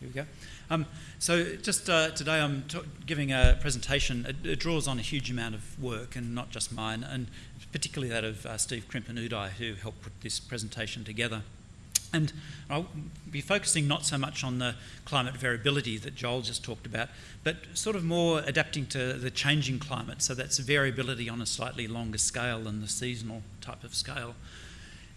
here we go. Um, so just uh, today I'm giving a presentation. It, it, draws on a huge amount of work, and not just mine, and particularly that of uh, Steve Crimp and Uday, who helped put this presentation together. And I'll be focusing not so much on the climate variability that Joel just talked about, but sort of more adapting to the changing climate. So that's variability on a slightly longer scale than the seasonal type of scale.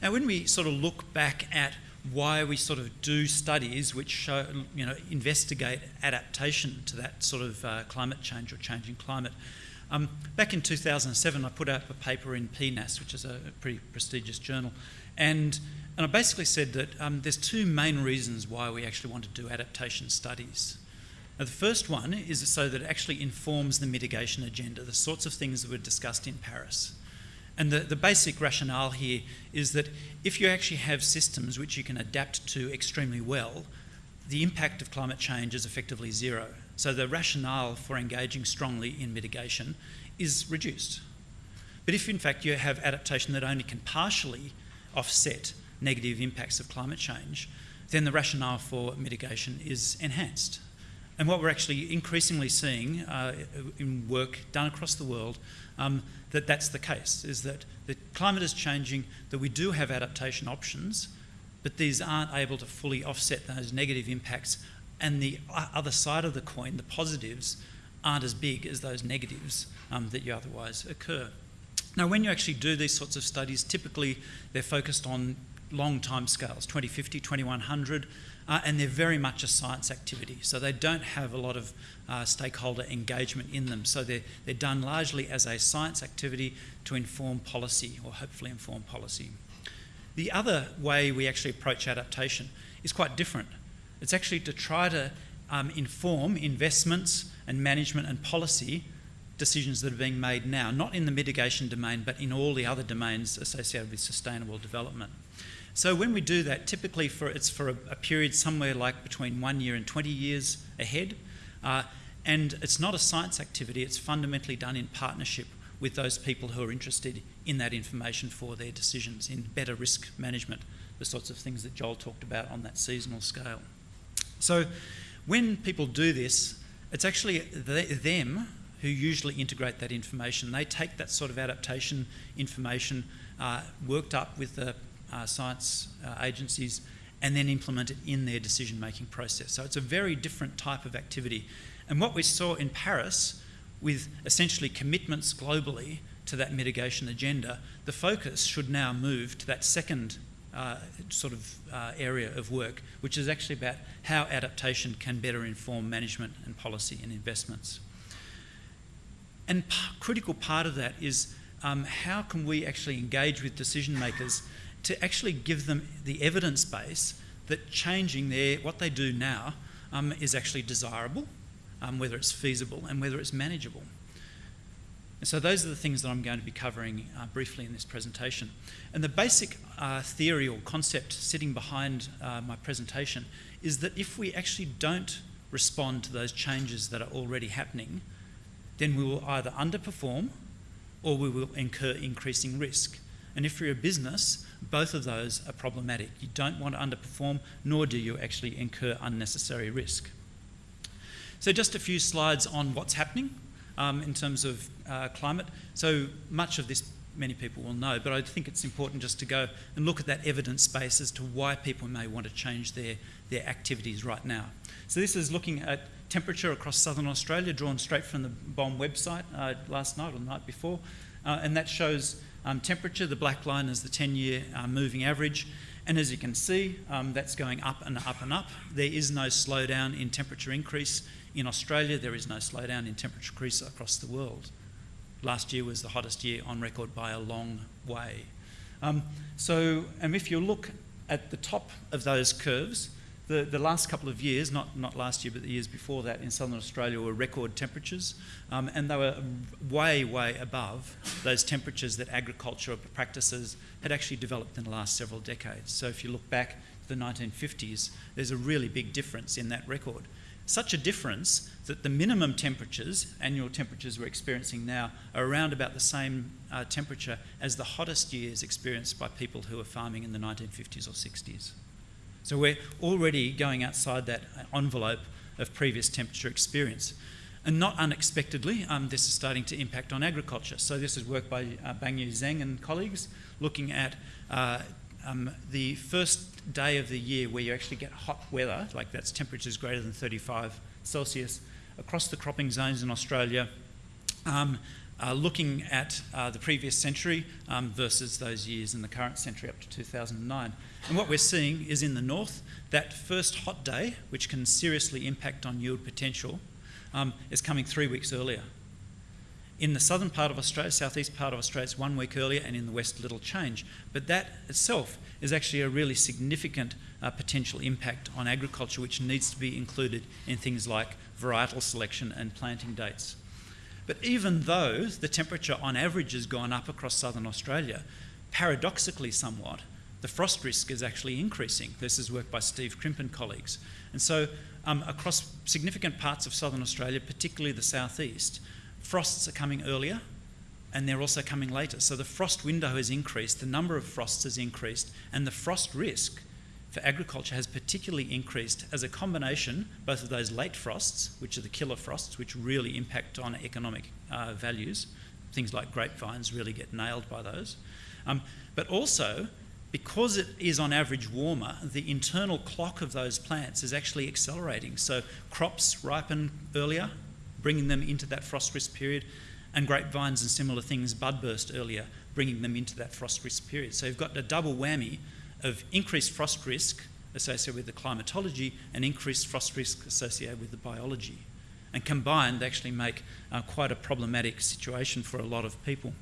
Now, when we sort of look back at why we sort of do studies which show, you know, investigate adaptation to that sort of uh, climate change or changing climate. Um, back in 2007, I put out a paper in PNAS, which is a pretty prestigious journal, and, and I basically said that um, there's two main reasons why we actually want to do adaptation studies. Now, the first one is so that it actually informs the mitigation agenda, the sorts of things that were discussed in Paris. And the, the basic rationale here is that if you actually have systems which you can adapt to extremely well, the impact of climate change is effectively zero. So the rationale for engaging strongly in mitigation is reduced. But if in fact you have adaptation that only can partially offset negative impacts of climate change, then the rationale for mitigation is enhanced. And what we're actually increasingly seeing uh, in work done across the world um, that that's the case, is that the climate is changing, that we do have adaptation options, but these aren't able to fully offset those negative impacts. And the other side of the coin, the positives, aren't as big as those negatives um, that you otherwise occur. Now, when you actually do these sorts of studies, typically they're focused on long time scales 2050, 2100 uh, and they're very much a science activity. So they don't have a lot of uh, stakeholder engagement in them. So they're, they're done largely as a science activity to inform policy or hopefully inform policy. The other way we actually approach adaptation is quite different. It's actually to try to um, inform investments and management and policy decisions that are being made now, not in the mitigation domain, but in all the other domains associated with sustainable development. So when we do that, typically for it's for a, a period somewhere like between one year and 20 years ahead. Uh, and it's not a science activity, it's fundamentally done in partnership with those people who are interested in that information for their decisions, in better risk management, the sorts of things that Joel talked about on that seasonal scale. So when people do this, it's actually them who usually integrate that information. They take that sort of adaptation information uh, worked up with the uh, science uh, agencies and then implement it in their decision making process. So it's a very different type of activity. And what we saw in Paris with essentially commitments globally to that mitigation agenda, the focus should now move to that second uh, sort of uh, area of work, which is actually about how adaptation can better inform management and policy and investments. And critical part of that is um, how can we actually engage with decision makers to actually give them the evidence base that changing their what they do now um, is actually desirable, um, whether it's feasible and whether it's manageable. And so those are the things that I'm going to be covering uh, briefly in this presentation. And the basic uh, theory or concept sitting behind uh, my presentation is that if we actually don't respond to those changes that are already happening, then we will either underperform or we will incur increasing risk. And if you're a business, both of those are problematic. You don't want to underperform, nor do you actually incur unnecessary risk. So just a few slides on what's happening um, in terms of uh, climate. So much of this many people will know, but I think it's important just to go and look at that evidence base as to why people may want to change their, their activities right now. So this is looking at temperature across southern Australia, drawn straight from the BOM website uh, last night or the night before, uh, and that shows um, temperature, the black line is the 10-year uh, moving average. And as you can see, um, that's going up and up and up. There is no slowdown in temperature increase in Australia. There is no slowdown in temperature increase across the world. Last year was the hottest year on record by a long way. Um, so, and if you look at the top of those curves, the, the last couple of years, not, not last year, but the years before that in southern Australia were record temperatures, um, and they were way, way above those temperatures that agricultural practices had actually developed in the last several decades. So if you look back to the 1950s, there's a really big difference in that record. Such a difference that the minimum temperatures, annual temperatures we're experiencing now, are around about the same uh, temperature as the hottest years experienced by people who were farming in the 1950s or 60s. So we're already going outside that envelope of previous temperature experience. And not unexpectedly, um, this is starting to impact on agriculture. So this is work by uh, Bangyu Zheng and colleagues looking at uh, um, the first day of the year where you actually get hot weather, like that's temperatures greater than 35 Celsius, across the cropping zones in Australia, um, uh, looking at uh, the previous century um, versus those years in the current century up to 2009. And what we're seeing is in the north, that first hot day, which can seriously impact on yield potential, um, is coming three weeks earlier. In the southern part of Australia, southeast part of Australia, it's one week earlier, and in the west, little change. But that itself is actually a really significant uh, potential impact on agriculture, which needs to be included in things like varietal selection and planting dates. But even though the temperature on average has gone up across southern Australia, paradoxically somewhat, the frost risk is actually increasing. This is work by Steve Crimp and colleagues. And so um, across significant parts of southern Australia, particularly the southeast, frosts are coming earlier and they're also coming later. So the frost window has increased, the number of frosts has increased, and the frost risk for agriculture has particularly increased as a combination both of those late frosts, which are the killer frosts, which really impact on economic uh, values. Things like grapevines really get nailed by those. Um, but also because it is on average warmer, the internal clock of those plants is actually accelerating. So crops ripen earlier, bringing them into that frost risk period, and grapevines and similar things bud burst earlier, bringing them into that frost risk period. So you've got a double whammy of increased frost risk associated with the climatology and increased frost risk associated with the biology. And combined, they actually make uh, quite a problematic situation for a lot of people.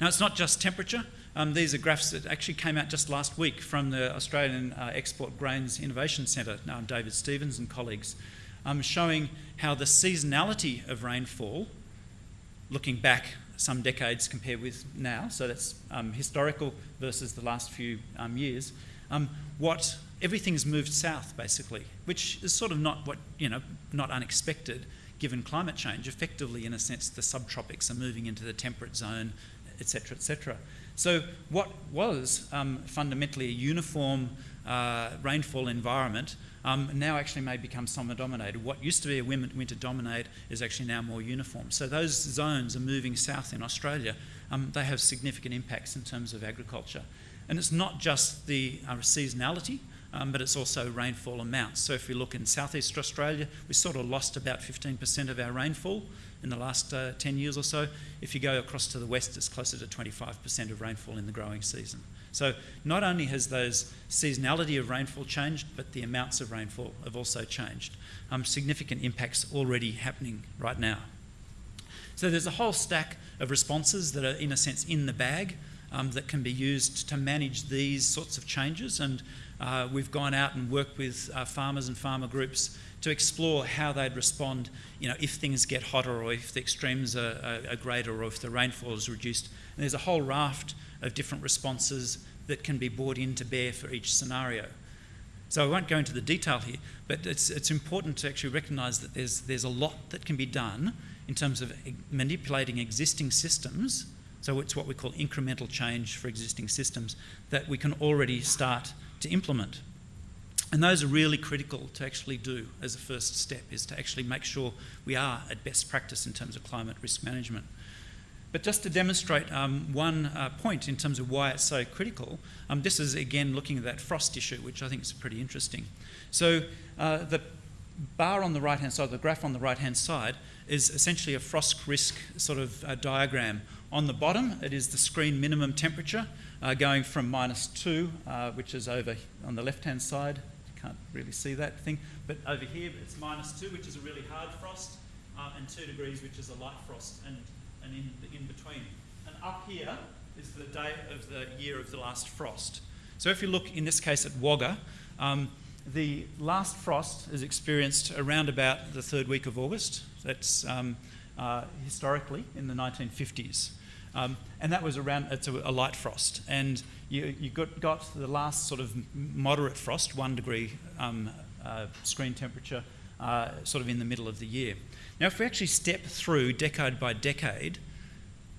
Now, it's not just temperature. Um, these are graphs that actually came out just last week from the Australian uh, Export Grains Innovation Centre, now David Stephens and colleagues, um, showing how the seasonality of rainfall, looking back some decades compared with now, so that's um, historical versus the last few um, years, um, what everything's moved south basically, which is sort of not what, you know, not unexpected given climate change. Effectively, in a sense, the subtropics are moving into the temperate zone, etc., etc. So what was um, fundamentally a uniform uh, rainfall environment um, now actually may become summer dominated. What used to be a winter dominated is actually now more uniform. So those zones are moving south in Australia. Um, they have significant impacts in terms of agriculture. And it's not just the uh, seasonality, um, but it's also rainfall amounts. So if we look in southeast Australia, we sort of lost about 15% of our rainfall in the last uh, 10 years or so. If you go across to the west, it's closer to 25% of rainfall in the growing season. So not only has those seasonality of rainfall changed, but the amounts of rainfall have also changed. Um, significant impacts already happening right now. So there's a whole stack of responses that are, in a sense, in the bag um, that can be used to manage these sorts of changes. And uh, we've gone out and worked with uh, farmers and farmer groups to explore how they'd respond, you know, if things get hotter or if the extremes are, are, are greater or if the rainfall is reduced. And there's a whole raft of different responses that can be brought in to bear for each scenario. So I won't go into the detail here, but it's, it's important to actually recognise that there's, there's a lot that can be done in terms of manipulating existing systems. So it's what we call incremental change for existing systems that we can already start to implement. And those are really critical to actually do as a first step, is to actually make sure we are at best practice in terms of climate risk management. But just to demonstrate um, one uh, point in terms of why it's so critical, um, this is again looking at that frost issue, which I think is pretty interesting. So uh, the bar on the right-hand side, the graph on the right-hand side, is essentially a frost risk sort of uh, diagram. On the bottom, it is the screen minimum temperature uh, going from minus two, uh, which is over on the left-hand side. You can't really see that thing, but over here it's minus two, which is a really hard frost, uh, and two degrees, which is a light frost. And and in, in between. And up here is the date of the year of the last frost. So if you look in this case at Wagga, um, the last frost is experienced around about the third week of August. That's um, uh, historically in the 1950s. Um, and that was around, it's a, a light frost. And you, you got, got, the last sort of moderate frost, one degree um, uh, screen temperature, uh, sort of in the middle of the year. Now, if we actually step through decade by decade,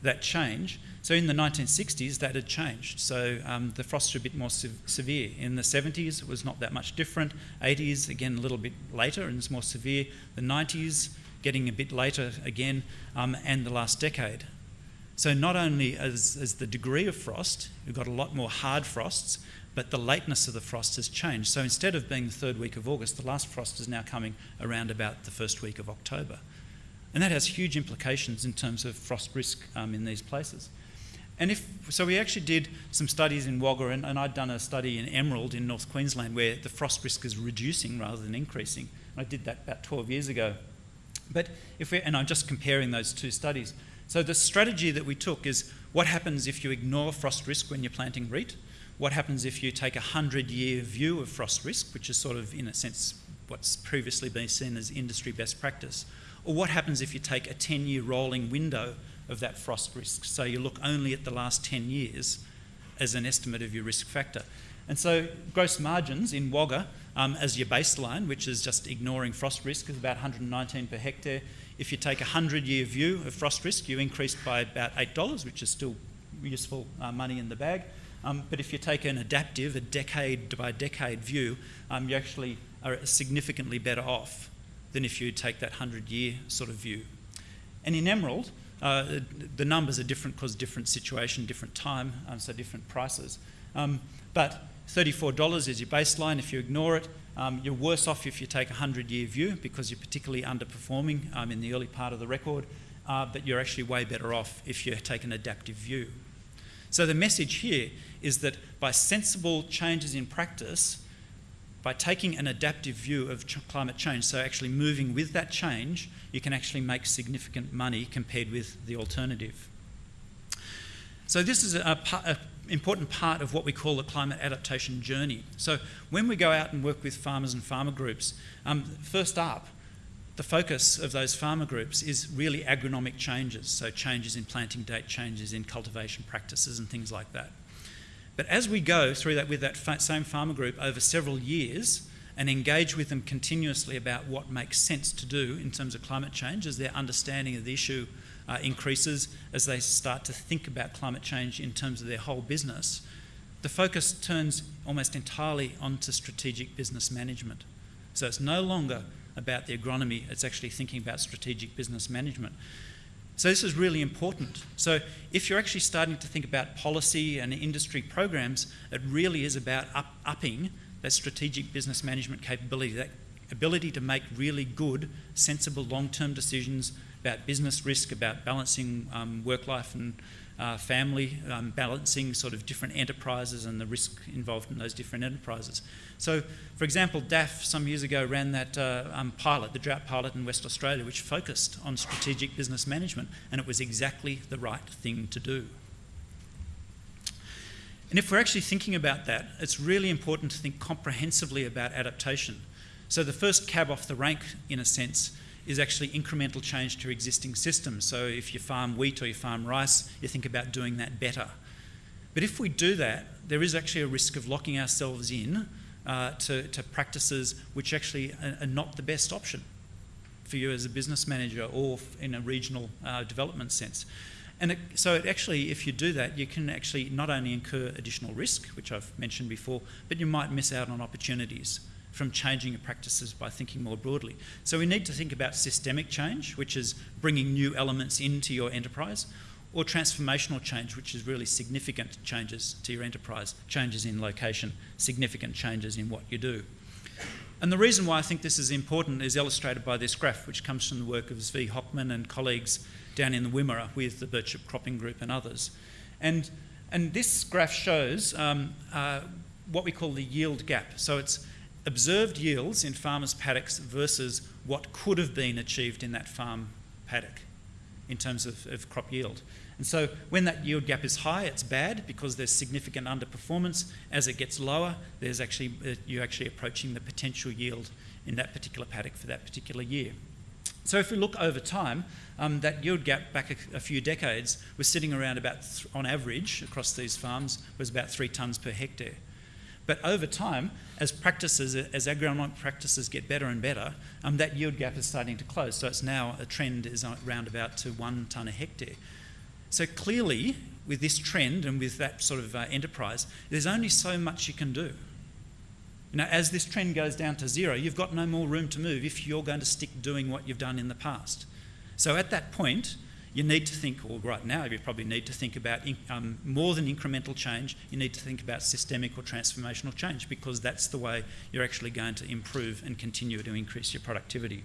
that change. So in the 1960s, that had changed. So um, the frosts were a bit more se- severe. In the 70s, it was not that much different. 80s, again, a little bit later and it's more severe. The 90s, getting a bit later again, um, and the last decade. So not only as, as the degree of frost, we've got a lot more hard frosts, but the lateness of the frost has changed. So instead of being the third week of August, the last frost is now coming around about the first week of October. And that has huge implications in terms of frost risk um, in these places. And if so, we actually did some studies in Wagga, and, and, I'd done a study in Emerald in North Queensland where the frost risk is reducing rather than increasing. I did that about 12 years ago. But if we and I'm just comparing those two studies. So the strategy that we took is what happens if you ignore frost risk when you're planting wheat? What happens if you take a 100 year view of frost risk, which is sort of, in a sense, what's previously been seen as industry best practice? Or what happens if you take a 10 year rolling window of that frost risk? So you look only at the last 10 years as an estimate of your risk factor. And so gross margins in Wagga um, as your baseline, which is just ignoring frost risk, is about 119 per hectare. If you take a 100 year view of frost risk, you increase by about $8, which is still useful uh, money in the bag. Um, but if you take an adaptive, a decade by decade view, um, you actually are significantly better off than if you take that 100 year sort of view. And in Emerald, uh, the numbers are different because different situation, different time, um, so different prices. Um, but $34 is your baseline. If you ignore it, um, you're worse off if you take a 100 year view because you're particularly underperforming um, in the early part of the record, uh, but you're actually way better off if you take an adaptive view. So the message here is that by sensible changes in practice, by taking an adaptive view of ch- climate change, so actually moving with that change, you can actually make significant money compared with the alternative. So this is a, a important part of what we call the climate adaptation journey. So when we go out and work with farmers and farmer groups, um, first up, the focus of those farmer groups is really agronomic changes, so changes in planting date, changes in cultivation practices, and things like that. But as we go through that with that same farmer group over several years and engage with them continuously about what makes sense to do in terms of climate change, as their understanding of the issue uh, increases as they start to think about climate change in terms of their whole business, the focus turns almost entirely onto strategic business management. So it's no longer about the agronomy, it's actually thinking about strategic business management. So this is really important. So if you're actually starting to think about policy and industry programs, it really is about up, upping that strategic business management capability, that ability to make really good, sensible long-term decisions about business risk, about balancing um, work life and uh, family, um, balancing sort of different enterprises and the risk involved in those different enterprises. So, for example, DAFF some years ago ran that uh, um, pilot, the drought pilot in West Australia, which focused on strategic business management, and it was exactly the right thing to do. And if we're actually thinking about that, it's really important to think comprehensively about adaptation. So, the first cab off the rank, in a sense, is actually incremental change to existing systems. So if you farm wheat or you farm rice, you think about doing that better. But if we do that, there is actually a risk of locking ourselves in uh, to, to, practices which actually are, not the best option for you as a business manager or in a regional uh, development sense. And it, so it actually, if you do that, you can actually not only incur additional risk, which I've mentioned before, but you might miss out on opportunities from changing your practices by thinking more broadly. So we need to think about systemic change, which is bringing new elements into your enterprise, or transformational change, which is really significant changes to your enterprise, changes in location, significant changes in what you do. And the reason why I think this is important is illustrated by this graph, which comes from the work of Zvi Hochman and colleagues down in the Wimmera with the Birchip Cropping Group and others. And, and this graph shows um, uh, what we call the yield gap. So it's observed yields in farmers' paddocks versus what could have been achieved in that farm paddock in terms of, of, crop yield. And so when that yield gap is high, it's bad because there's significant underperformance. As it gets lower, there's actually uh, you're actually approaching the potential yield in that particular paddock for that particular year. So if we look over time, um, that yield gap back a, a, few decades was sitting around about, on average across these farms, was about three tonnes per hectare. But over time, as practices, as agronomic practices get better and better, um, that yield gap is starting to close. So it's now a trend is around about to one tonne a hectare. So clearly, with this trend and with that sort of uh, enterprise, there's only so much you can do. You know, as this trend goes down to zero, you've got no more room to move if you're going to stick doing what you've done in the past. So at that point, you need to think, or right now, you probably need to think about um, more than incremental change. You need to think about systemic or transformational change because that's the way you're actually going to improve and continue to increase your productivity.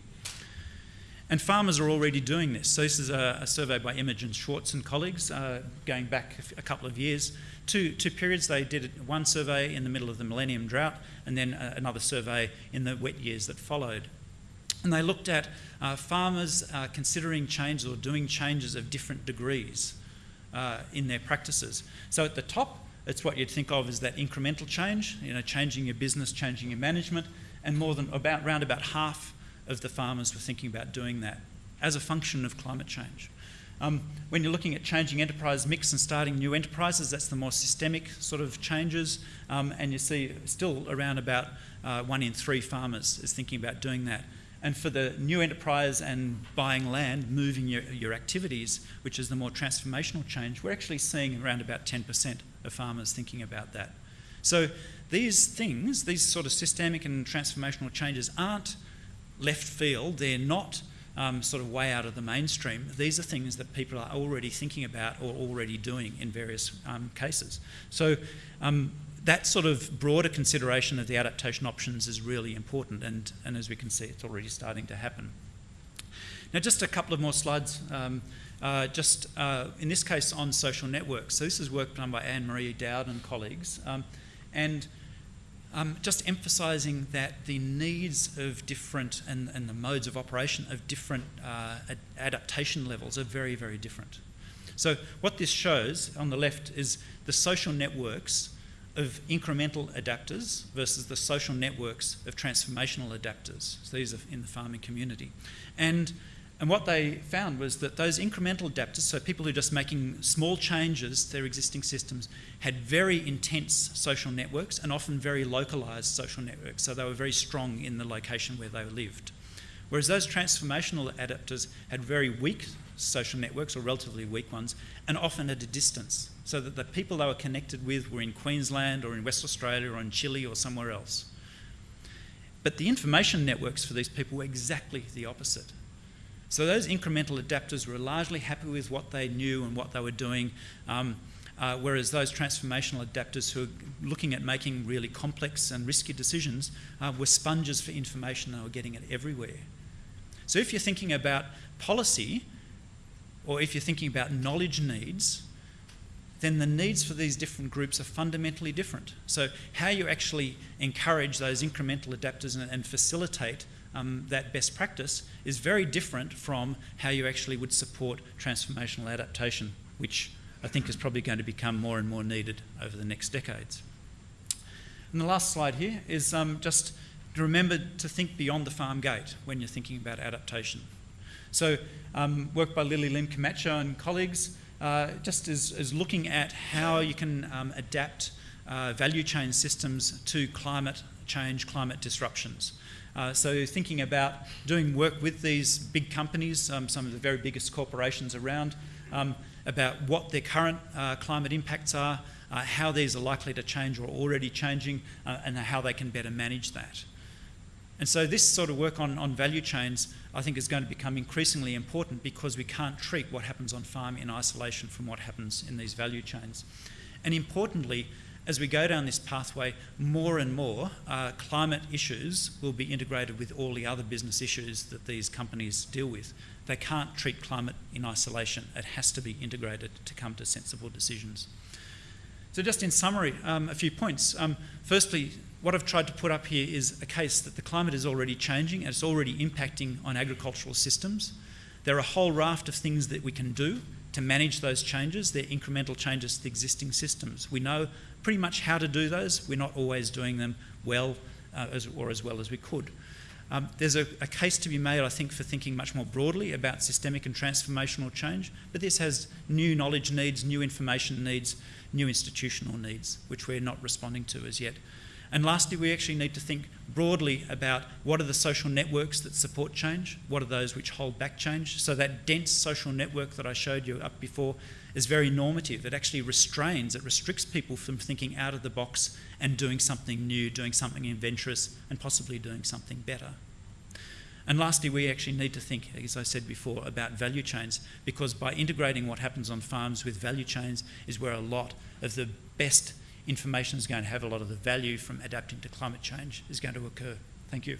And farmers are already doing this. So this is a, a survey by Imogen Schwartz and colleagues uh, going back a, couple of years. Two, two periods, they did one survey in the middle of the millennium drought and then uh, another survey in the wet years that followed. And they looked at uh, farmers uh, considering changes or doing changes of different degrees uh, in their practices. So at the top, it's what you'd think of as that incremental change, you know, changing your business, changing your management, and more than about round about half of the farmers were thinking about doing that as a function of climate change. Um, when you're looking at changing enterprise mix and starting new enterprises, that's the more systemic sort of changes, um, and you see still around about uh, one in three farmers is thinking about doing that. And for the new enterprise and buying land, moving your, your activities, which is the more transformational change, we're actually seeing around about 10% of farmers thinking about that. So these things, these sort of systemic and transformational changes aren't left field, they're not um, sort of way out of the mainstream. These are things that people are already thinking about or already doing in various um, cases. So um, that sort of broader consideration of the adaptation options is really important and, and as we can see it's already starting to happen. Now just a couple of more slides, um, uh, just uh, in this case on social networks. So this is work done by Anne-Marie Dowd and colleagues um, and um, just emphasising that the needs of different and, and, the modes of operation of different uh, ad adaptation levels are very, very different. So what this shows on the left is the social networks of incremental adapters versus the social networks of transformational adapters. So these are in the farming community. And and what they found was that those incremental adapters, so people who are just making small changes to their existing systems, had very intense social networks and often very localised social networks. So they were very strong in the location where they lived. Whereas those transformational adapters had very weak social networks, or relatively weak ones, and often at a distance. So that the people they were connected with were in Queensland or in West Australia or in Chile or somewhere else. But the information networks for these people were exactly the opposite. So those incremental adapters were largely happy with what they knew and what they were doing, um, uh, whereas those transformational adapters who were looking at making really complex and risky decisions uh, were sponges for information, they were getting it everywhere. So if you're thinking about policy, or if you're thinking about knowledge needs, then the needs for these different groups are fundamentally different. So how you actually encourage those incremental adapters and, and facilitate um, that best practice is very different from how you actually would support transformational adaptation, which I think is probably going to become more and more needed over the next decades. And the last slide here is um, just remember to think beyond the farm gate when you're thinking about adaptation. So um, work by Lilly Lim Camacho and colleagues uh, just is, is, looking at how you can um, adapt uh, value chain systems to climate change, climate disruptions. Uh, so thinking about doing work with these big companies, um, some of the very biggest corporations around, um, about what their current uh, climate impacts are, uh, how these are likely to change or already changing, uh, and how they can better manage that. And so this sort of work on, on value chains, I think, is going to become increasingly important because we can't treat what happens on farm in isolation from what happens in these value chains. And importantly, as we go down this pathway, more and more uh, climate issues will be integrated with all the other business issues that these companies deal with. They can't treat climate in isolation. It has to be integrated to come to sensible decisions. So just in summary, um, a few points. Um, firstly, what I've tried to put up here is a case that the climate is already changing and it's already impacting on agricultural systems. There are a whole raft of things that we can do to manage those changes. They're incremental changes to the existing systems. We know pretty much how to do those. We're not always doing them well uh, as, or as well as we could. Um, there's a, a, case to be made, I think, for thinking much more broadly about systemic and transformational change, but this has new knowledge needs, new information needs, new institutional needs, which we're not responding to as yet. And lastly, we actually need to think broadly about what are the social networks that support change, what are those which hold back change. So that dense social network that I showed you up before is very normative. It actually restrains, it restricts people from thinking out of the box and doing something new, doing something adventurous, and possibly doing something better. And lastly, we actually need to think, as I said before, about value chains because by integrating what happens on farms with value chains is where a lot of the best information is going to have a lot of the value from adapting to climate change is going to occur. Thank you.